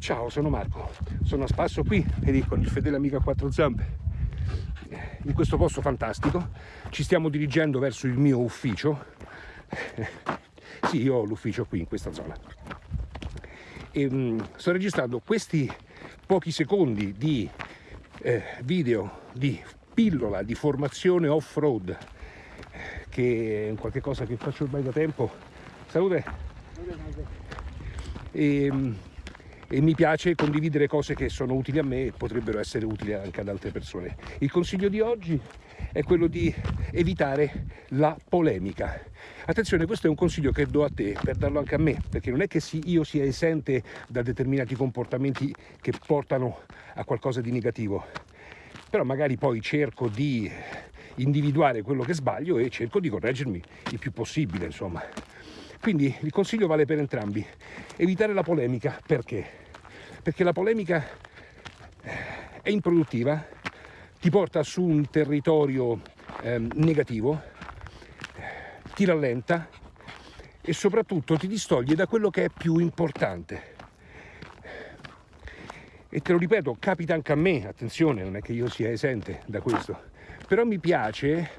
Ciao, sono Marco, sono a spasso qui e con il fedele amico a quattro zampe in questo posto fantastico. Ci stiamo dirigendo verso il mio ufficio. sì, io ho l'ufficio qui in questa zona. E, um, sto registrando questi pochi secondi di eh, video di pillola di formazione off-road che è qualche cosa che faccio ormai da tempo. Salute! E, ehm, e mi piace condividere cose che sono utili a me e potrebbero essere utili anche ad altre persone. Il consiglio di oggi è quello di evitare la polemica. Attenzione, questo è un consiglio che do a te per darlo anche a me, perché non è che io sia esente da determinati comportamenti che portano a qualcosa di negativo, però magari poi cerco di individuare quello che sbaglio e cerco di correggermi il più possibile, insomma. Quindi il consiglio vale per entrambi. Evitare la polemica, perché? Perché la polemica è improduttiva, ti porta su un territorio eh, negativo, ti rallenta e soprattutto ti distoglie da quello che è più importante. E te lo ripeto, capita anche a me, attenzione, non è che io sia esente da questo, però mi piace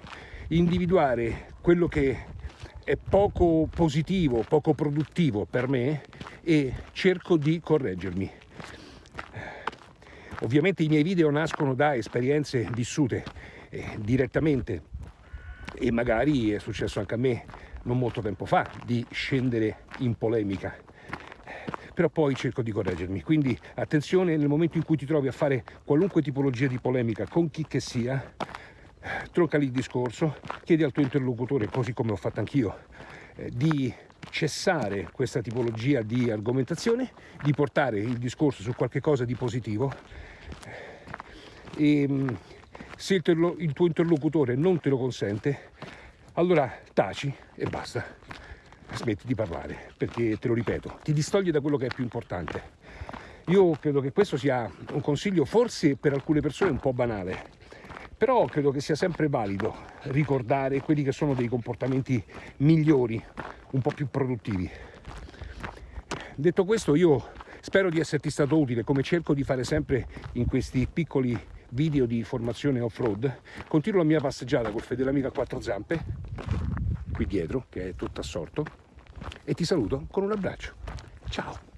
individuare quello che è poco positivo, poco produttivo per me e cerco di correggermi. Ovviamente i miei video nascono da esperienze vissute eh, direttamente. E magari è successo anche a me non molto tempo fa di scendere in polemica. Però poi cerco di correggermi. Quindi attenzione nel momento in cui ti trovi a fare qualunque tipologia di polemica con chi che sia tronca lì il discorso, chiedi al tuo interlocutore, così come ho fatto anch'io, eh, di cessare questa tipologia di argomentazione, di portare il discorso su qualche cosa di positivo e mm, se il, il tuo interlocutore non te lo consente, allora taci e basta, smetti di parlare, perché te lo ripeto, ti distoglie da quello che è più importante. Io credo che questo sia un consiglio forse per alcune persone un po' banale, però credo che sia sempre valido ricordare quelli che sono dei comportamenti migliori, un po' più produttivi. Detto questo io spero di esserti stato utile come cerco di fare sempre in questi piccoli video di formazione off-road. Continuo la mia passeggiata col fedele amico a quattro zampe, qui dietro, che è tutto assorto, e ti saluto con un abbraccio. Ciao!